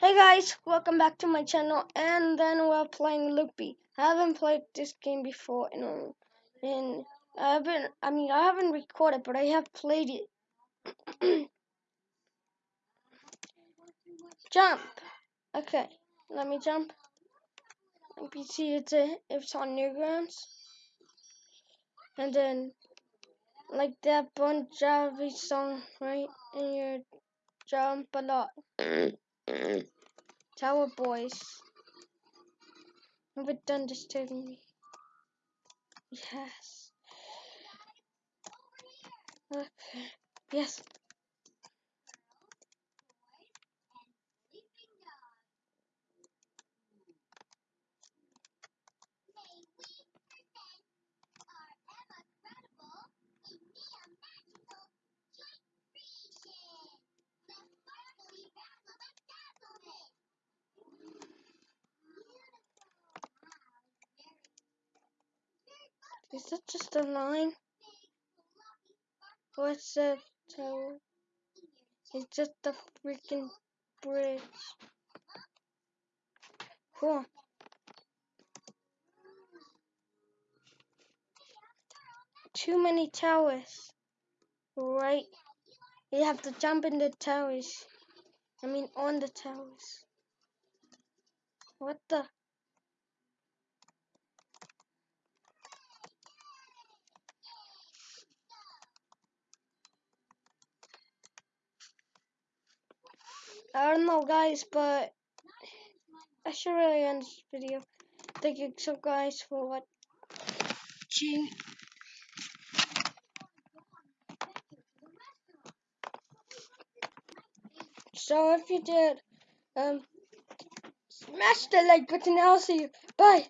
Hey guys, welcome back to my channel and then we're playing Loopy. I haven't played this game before in, in I haven't I mean I haven't recorded but I have played it. jump! Okay, let me jump. NPC it's a, if it's on Newgrounds. And then like that Bon Jovi song, right? And you jump a lot. Tower Boys. Have it done disturbing me? Yes. Okay. Yes. Is that just a line? What's that tower? It's just a freaking bridge. Cool. Too many towers. Right? You have to jump in the towers. I mean on the towers. What the? I don't know guys, but I should really end this video. Thank you so guys for watching. So if you did, um, smash the like button. I'll see you. Bye.